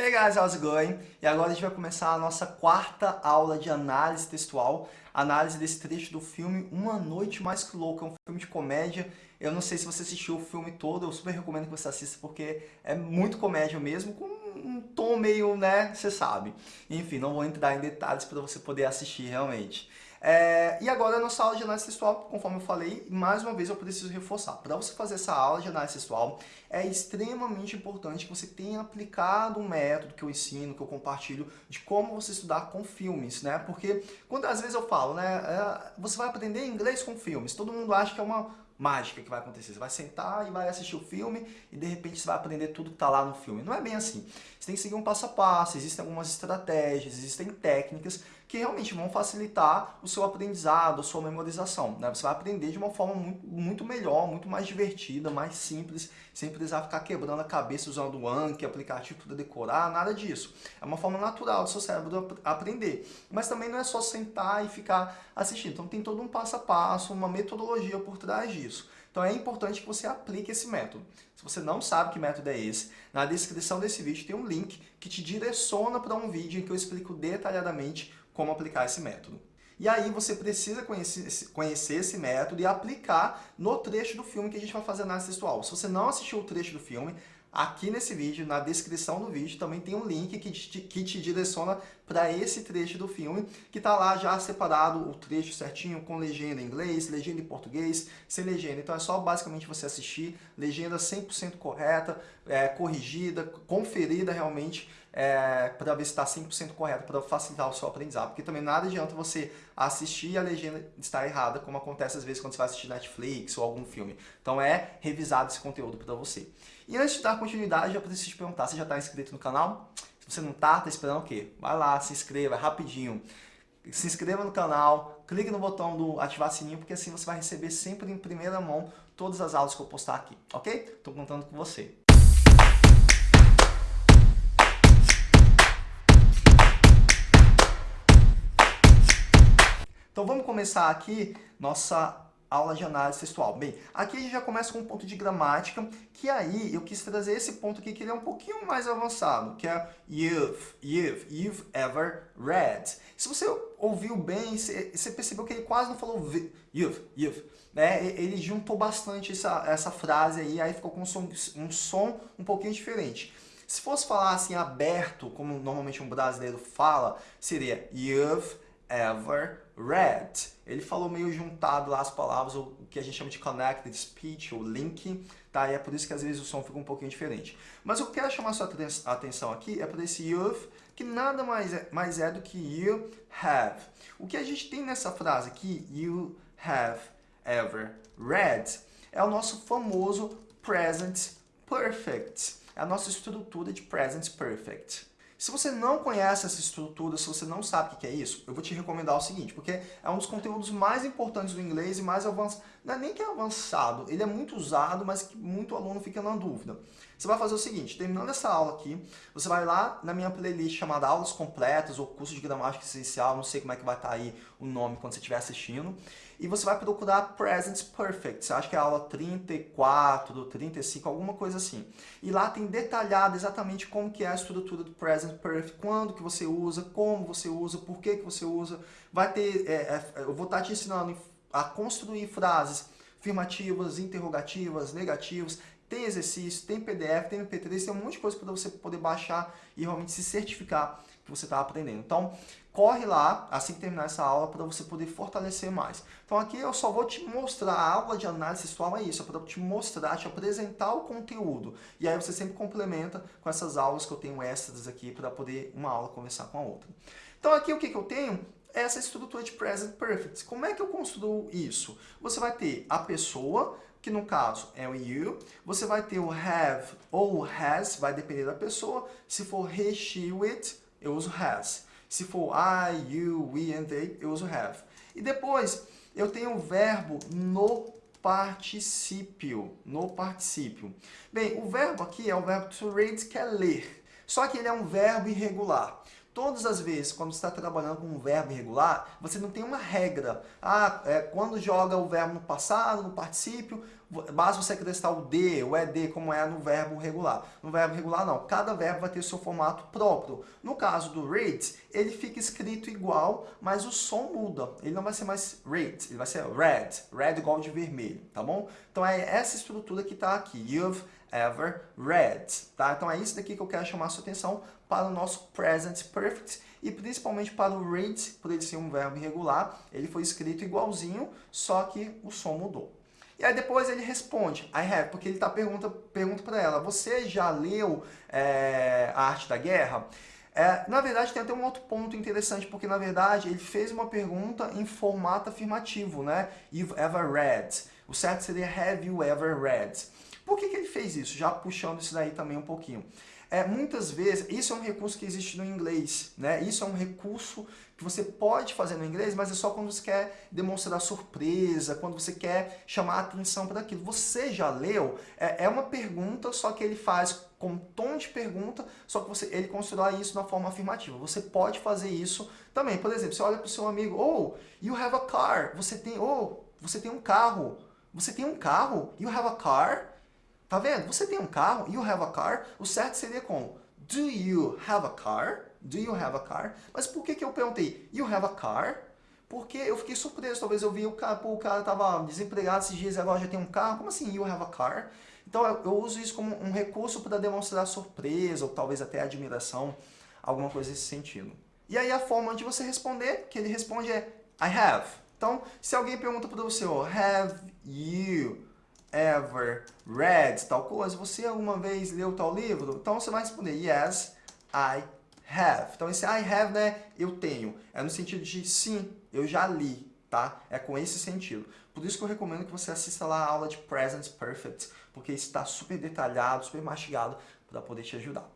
Hey guys, how's it going? E agora a gente vai começar a nossa quarta aula de análise textual, análise desse trecho do filme Uma Noite Mais Que Louca, um filme de comédia. Eu não sei se você assistiu o filme todo, eu super recomendo que você assista porque é muito comédia mesmo, com um tom meio, né, você sabe. Enfim, não vou entrar em detalhes para você poder assistir realmente. É, e agora a nossa aula de análise textual, conforme eu falei, mais uma vez eu preciso reforçar. Para você fazer essa aula de análise textual, é extremamente importante que você tenha aplicado um método que eu ensino, que eu compartilho, de como você estudar com filmes, né? Porque quando às vezes eu falo, né, é, você vai aprender inglês com filmes, todo mundo acha que é uma mágica que vai acontecer. Você vai sentar e vai assistir o filme e de repente você vai aprender tudo que está lá no filme. Não é bem assim. Você tem que seguir um passo a passo, existem algumas estratégias, existem técnicas que realmente vão facilitar o seu aprendizado, a sua memorização. Né? Você vai aprender de uma forma muito, muito melhor, muito mais divertida, mais simples, sem precisar ficar quebrando a cabeça usando o Anki, aplicativo para decorar, nada disso. É uma forma natural do seu cérebro aprender. Mas também não é só sentar e ficar assistindo. Então tem todo um passo a passo, uma metodologia por trás disso. Então é importante que você aplique esse método. Se você não sabe que método é esse, na descrição desse vídeo tem um link que te direciona para um vídeo em que eu explico detalhadamente como aplicar esse método. E aí você precisa conhecer, esse método e aplicar no trecho do filme que a gente vai fazer análise textual. Se você não assistiu o trecho do filme, Aqui nesse vídeo, na descrição do vídeo, também tem um link que te, que te direciona para esse trecho do filme, que está lá já separado o trecho certinho, com legenda em inglês, legenda em português, sem legenda. Então é só basicamente você assistir, legenda 100% correta, é, corrigida, conferida realmente, é, para ver se está 100% correto, para facilitar o seu aprendizado. Porque também nada adianta você assistir e a legenda estar errada, como acontece às vezes quando você vai assistir Netflix ou algum filme. Então é revisado esse conteúdo para você. E antes de dar continuidade, eu preciso te perguntar, você já está inscrito no canal? Você não está, está esperando o quê? Vai lá, se inscreva, é rapidinho. Se inscreva no canal, clique no botão do ativar sininho, porque assim você vai receber sempre em primeira mão todas as aulas que eu postar aqui, ok? Estou contando com você. Então vamos começar aqui nossa aula de análise textual. Bem, aqui a gente já começa com um ponto de gramática, que aí eu quis trazer esse ponto aqui que ele é um pouquinho mais avançado, que é you've, you've, you've ever read. Se você ouviu bem, você percebeu que ele quase não falou you've, you've. Né? Ele juntou bastante essa, essa frase aí, aí ficou com um som, um som um pouquinho diferente. Se fosse falar assim aberto, como normalmente um brasileiro fala, seria you've ever read. Ele falou meio juntado lá as palavras, o que a gente chama de connected speech, ou link, tá? E é por isso que às vezes o som fica um pouquinho diferente. Mas o que eu quero chamar sua atenção aqui é para esse you've, que nada mais é, mais é do que you have. O que a gente tem nessa frase aqui, you have ever read, é o nosso famoso present perfect. É a nossa estrutura de present perfect. Se você não conhece essa estrutura, se você não sabe o que é isso, eu vou te recomendar o seguinte, porque é um dos conteúdos mais importantes do inglês e mais avançado. Não é nem que é avançado, ele é muito usado, mas que muito aluno fica na dúvida. Você vai fazer o seguinte, terminando essa aula aqui, você vai lá na minha playlist chamada Aulas Completas ou Curso de Gramática Essencial, não sei como é que vai estar aí o nome quando você estiver assistindo, e você vai procurar Present Perfect, acho que é a aula 34, 35, alguma coisa assim. E lá tem detalhado exatamente como que é a estrutura do Present Perfect, quando que você usa, como você usa, por que que você usa. Vai ter, é, é, eu vou estar te ensinando a construir frases afirmativas, interrogativas, negativas, tem exercício, tem PDF, tem MP3, tem um monte de coisa para você poder baixar e realmente se certificar que você está aprendendo. Então, corre lá, assim que terminar essa aula, para você poder fortalecer mais. Então aqui eu só vou te mostrar, a aula de análise textual é isso, é para te mostrar, te apresentar o conteúdo. E aí você sempre complementa com essas aulas que eu tenho extras aqui, para poder uma aula conversar com a outra. Então aqui o que, que eu tenho? Essa estrutura de Present Perfect. Como é que eu construo isso? Você vai ter a pessoa, que no caso é o you, você vai ter o have ou has, vai depender da pessoa. Se for he, she, it, eu uso has. Se for I, you, we and they, eu uso have. E depois eu tenho o verbo no particípio. No particípio. Bem, o verbo aqui é o verbo to read, que é ler. Só que ele é um verbo irregular. Todas as vezes, quando você está trabalhando com um verbo irregular, você não tem uma regra. Ah, é, quando joga o verbo no passado, no particípio, basta você acrescentar o D, o ED, como é no verbo regular. No verbo regular, não. Cada verbo vai ter seu formato próprio. No caso do read, ele fica escrito igual, mas o som muda. Ele não vai ser mais read, ele vai ser red. Red igual de vermelho, tá bom? Então é essa estrutura que está aqui. You've ever read, tá? Então é isso daqui que eu quero chamar a sua atenção para o nosso present perfect e principalmente para o read, por ele ser um verbo irregular, ele foi escrito igualzinho, só que o som mudou. E aí depois ele responde, I have, porque ele está pergunta, pergunta para ela, você já leu é, A Arte da Guerra? É, na verdade, tem até um outro ponto interessante, porque na verdade ele fez uma pergunta em formato afirmativo, né? You've ever read. O certo seria have you ever read. Por que, que ele fez isso? Já puxando isso daí também um pouquinho. É, muitas vezes, isso é um recurso que existe no inglês, né? Isso é um recurso que você pode fazer no inglês, mas é só quando você quer demonstrar surpresa, quando você quer chamar atenção para aquilo. Você já leu? É, é uma pergunta, só que ele faz com tom de pergunta, só que você, ele constrói isso na forma afirmativa. Você pode fazer isso também. Por exemplo, você olha para o seu amigo, oh, you have a car. Você tem, oh, você tem um carro. Você tem um carro? You have a car? Tá vendo? Você tem um carro, you have a car, o certo seria como Do you have a car? Do you have a car? Mas por que, que eu perguntei you have a car? Porque eu fiquei surpreso, talvez eu vi o cara, pô, o cara tava desempregado esses dias e agora já tem um carro, como assim you have a car? Então eu, eu uso isso como um recurso para demonstrar surpresa ou talvez até admiração, alguma coisa nesse sentido. E aí a forma de você responder, que ele responde é I have. Então, se alguém pergunta para você, oh, have you ever read tal coisa? Você alguma vez leu tal livro? Então você vai responder yes, I have. Então esse I have, né, eu tenho. É no sentido de sim, eu já li, tá? É com esse sentido. Por isso que eu recomendo que você assista lá a aula de Present Perfect, porque está super detalhado, super mastigado para poder te ajudar.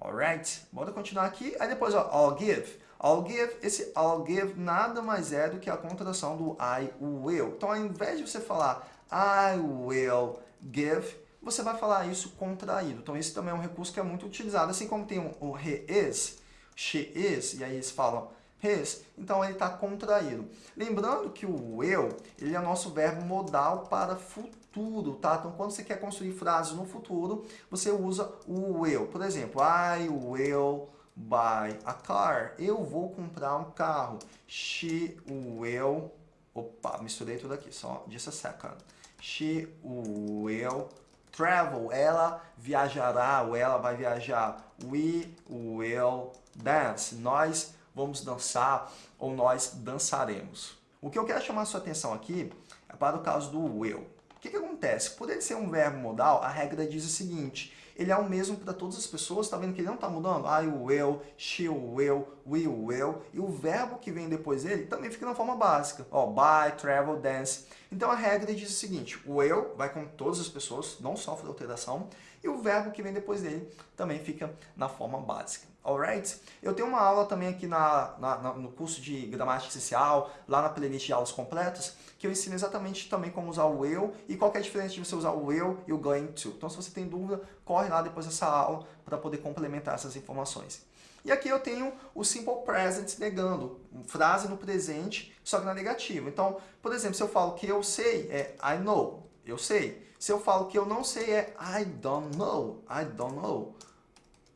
Alright? Bora continuar aqui. Aí depois, ó, I'll give. I'll give, esse I'll give nada mais é do que a contração do I will. Então, ao invés de você falar I will give, você vai falar isso contraído. Então, esse também é um recurso que é muito utilizado. Assim como tem o he is, she is, e aí eles falam his, então ele está contraído. Lembrando que o will, ele é nosso verbo modal para futuro, tá? Então, quando você quer construir frases no futuro, você usa o will. Por exemplo, I will buy a car. Eu vou comprar um carro. She will... Opa, misturei tudo aqui, só just a second. She will travel. Ela viajará ou ela vai viajar. We will dance. Nós vamos dançar ou nós dançaremos. O que eu quero chamar sua atenção aqui é para o caso do will. O que, que acontece? Por ele ser um verbo modal, a regra diz o seguinte, ele é o mesmo para todas as pessoas, está vendo que ele não está mudando? I will, she will, we will, e o verbo que vem depois dele também fica na forma básica, ó, buy, travel, dance. Então a regra diz o seguinte, o will vai com todas as pessoas, não sofre alteração, e o verbo que vem depois dele também fica na forma básica. Alright? Eu tenho uma aula também aqui na, na, na, no curso de gramática essencial, lá na playlist de aulas completas, que eu ensino exatamente também como usar o will e qual é a diferença de você usar o will e o going to. Então, se você tem dúvida, corre lá depois dessa aula para poder complementar essas informações. E aqui eu tenho o simple present negando, frase no presente, só que na negativa. Então, por exemplo, se eu falo que eu sei, é I know, eu sei. Se eu falo que eu não sei, é I don't know, I don't know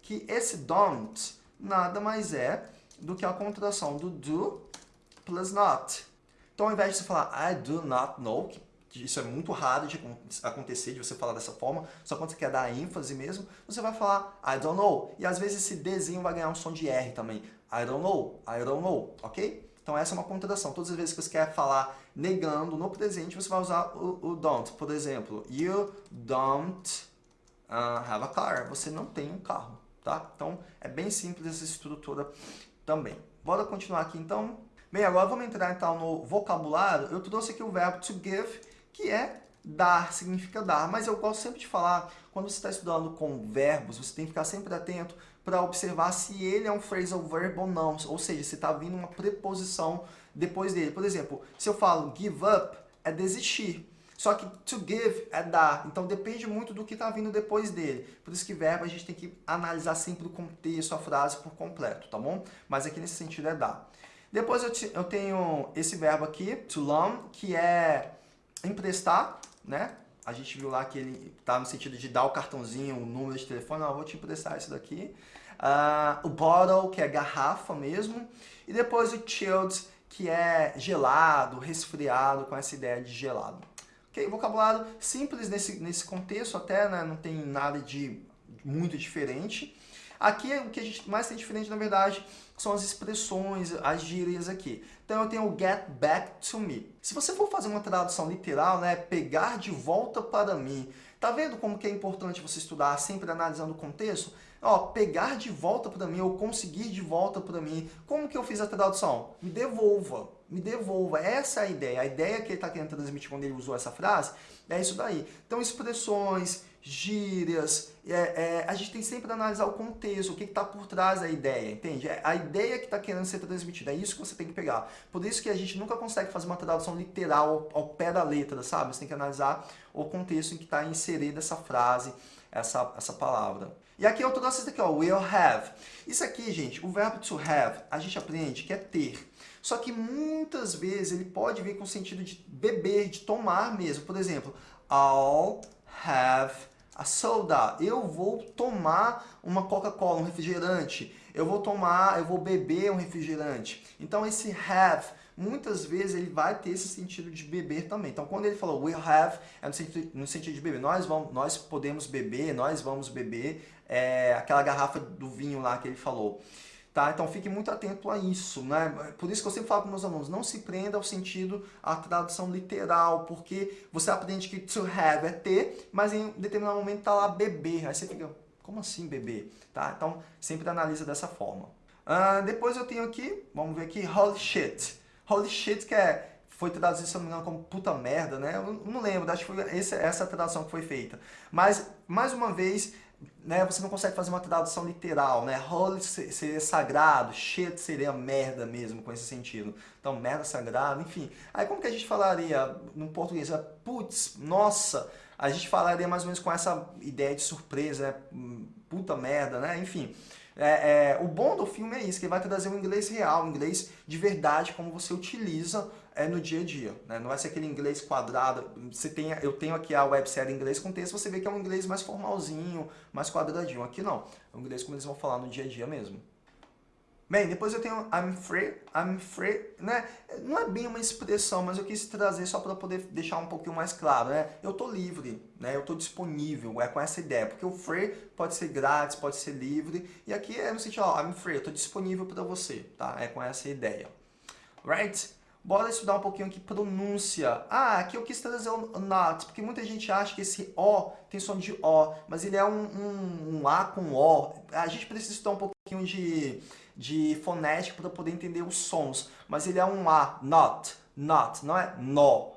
que esse don't nada mais é do que a contração do do plus not. Então, ao invés de você falar I do not know, que isso é muito raro de acontecer, de você falar dessa forma, só quando você quer dar ênfase mesmo, você vai falar I don't know. E às vezes esse Dzinho vai ganhar um som de R também. I don't know, I don't know, ok? Então essa é uma contração. Todas as vezes que você quer falar negando no presente, você vai usar o, o don't. Por exemplo, you don't uh, have a car. Você não tem um carro tá? Então, é bem simples essa estrutura também. Bora continuar aqui, então. Bem, agora vamos entrar então no vocabulário. Eu trouxe aqui o verbo to give, que é dar, significa dar. Mas eu gosto sempre de falar, quando você está estudando com verbos, você tem que ficar sempre atento para observar se ele é um phrasal verb ou não. Ou seja, se está vindo uma preposição depois dele. Por exemplo, se eu falo give up, é desistir. Só que to give é dar, então depende muito do que está vindo depois dele. Por isso que verbo a gente tem que analisar sempre o contexto, a frase por completo, tá bom? Mas aqui nesse sentido é dar. Depois eu, te, eu tenho esse verbo aqui, to loan, que é emprestar, né? A gente viu lá que ele está no sentido de dar o cartãozinho, o número de telefone, vou te emprestar isso daqui. Uh, o bottle, que é garrafa mesmo. E depois o chilled, que é gelado, resfriado, com essa ideia de gelado. Ok? Vocabulário simples nesse, nesse contexto até, né? não tem nada de muito diferente. Aqui o que a gente mais tem diferente, na verdade, são as expressões, as gírias aqui. Então eu tenho o get back to me. Se você for fazer uma tradução literal, né, pegar de volta para mim, tá vendo como que é importante você estudar sempre analisando o contexto? Ó, pegar de volta para mim ou conseguir de volta para mim. Como que eu fiz a tradução? Me devolva, me devolva. Essa é a ideia. A ideia que ele está querendo transmitir quando ele usou essa frase é isso daí. Então expressões, gírias, é, é, a gente tem sempre que analisar o contexto, o que está por trás da ideia, entende? É a ideia que está querendo ser transmitida, é isso que você tem que pegar. Por isso que a gente nunca consegue fazer uma tradução literal ao, ao pé da letra, sabe? Você tem que analisar o contexto em que está inserida essa frase, essa, essa palavra. E aqui eu trouxe isso aqui, ó, will have. Isso aqui, gente, o verbo to have, a gente aprende que é ter. Só que muitas vezes ele pode vir com o sentido de beber, de tomar mesmo. Por exemplo, I'll have a soda. Eu vou tomar uma Coca-Cola, um refrigerante. Eu vou tomar, eu vou beber um refrigerante. Então esse have, muitas vezes ele vai ter esse sentido de beber também. Então quando ele falou will have, é no sentido, no sentido de beber. Nós, vamos, nós podemos beber, nós vamos beber é, aquela garrafa do vinho lá que ele falou. Tá? Então fique muito atento a isso. Né? Por isso que eu sempre falo para meus alunos, não se prenda ao sentido, à tradução literal, porque você aprende que to have é ter, mas em determinado momento está lá beber. Aí você fica, como assim beber? Tá? Então sempre analisa dessa forma. Uh, depois eu tenho aqui, vamos ver aqui, holy shit. Holy shit que é foi traduzido, se não me engano, como puta merda, né? Eu não lembro, acho que foi essa, essa tradução que foi feita. Mas, mais uma vez, né, você não consegue fazer uma tradução literal, né? Holy seria sagrado, shit seria merda mesmo, com esse sentido. Então, merda sagrado, enfim. Aí como que a gente falaria no português? Putz, nossa, a gente falaria mais ou menos com essa ideia de surpresa, né? Hum, puta merda, né? Enfim. É, é, o bom do filme é isso, que ele vai trazer um inglês real, um inglês de verdade, como você utiliza é, no dia a dia. Né? Não vai ser aquele inglês quadrado. Você tem, eu tenho aqui a websérie inglês com texto, você vê que é um inglês mais formalzinho, mais quadradinho. Aqui não, é um inglês como eles vão falar no dia a dia mesmo. Bem, depois eu tenho I'm free, I'm free, né? Não é bem uma expressão, mas eu quis trazer só para poder deixar um pouquinho mais claro, né? Eu tô livre, né? Eu tô disponível, é com essa ideia, porque o free pode ser grátis, pode ser livre, e aqui é no sentido, ó, I'm free, eu tô disponível para você, tá? É com essa ideia. Right? Bora estudar um pouquinho aqui pronúncia. Ah, aqui eu quis trazer o not, porque muita gente acha que esse O tem som de O, mas ele é um, um, um A com O. A gente precisa estudar um pouquinho de, de fonética para poder entender os sons, mas ele é um A, not, not, não é no,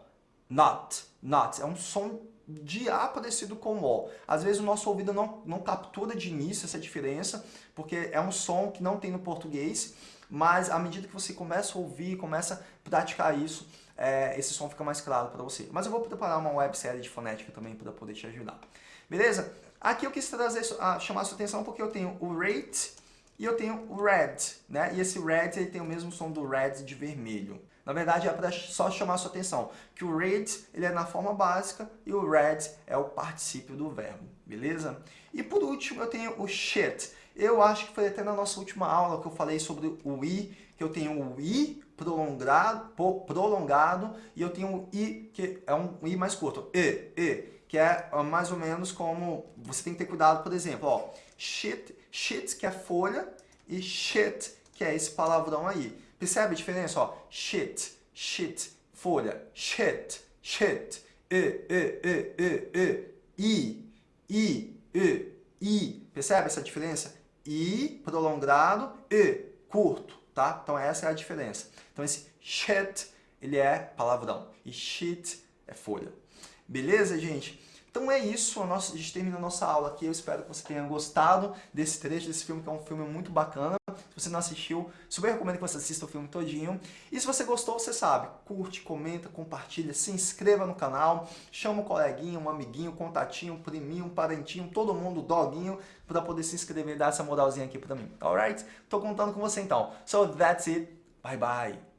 not, not. É um som de A parecido com O. Às vezes o nosso ouvido não, não captura de início essa diferença, porque é um som que não tem no português, mas à medida que você começa a ouvir, começa a praticar isso, é, esse som fica mais claro para você. Mas eu vou preparar uma websérie de fonética também para poder te ajudar. Beleza? Aqui eu quis trazer, a, chamar a sua atenção porque eu tenho o rate e eu tenho o red, né? E esse red ele tem o mesmo som do red de vermelho. Na verdade é para só chamar a sua atenção que o red ele é na forma básica e o red é o particípio do verbo, beleza? E por último eu tenho o shit. Eu acho que foi até na nossa última aula que eu falei sobre o i, que eu tenho o i prolongado, prolongado e eu tenho o i que é um i mais curto, e, e, que é mais ou menos como você tem que ter cuidado, por exemplo, ó, shit, shit que é folha e shit que é esse palavrão aí. Percebe a diferença, ó? Shit, shit, folha, shit, shit, e, e, e, e, e, i, i, e, i. Percebe essa diferença? I prolongado, E curto, tá? Então essa é a diferença. Então esse shit, ele é palavrão e shit é folha. Beleza, gente? Então é isso, a, nossa, a gente termina a nossa aula aqui. Eu espero que você tenha gostado desse trecho, desse filme, que é um filme muito bacana. Se você não assistiu, super recomendo que você assista o filme todinho. E se você gostou, você sabe, curte, comenta, compartilha, se inscreva no canal, chama um coleguinha, um amiguinho, um contatinho, um priminho, um parentinho, todo mundo, doguinho, para poder se inscrever e dar essa moralzinha aqui para mim. Alright? Tô contando com você então. So that's it. Bye bye.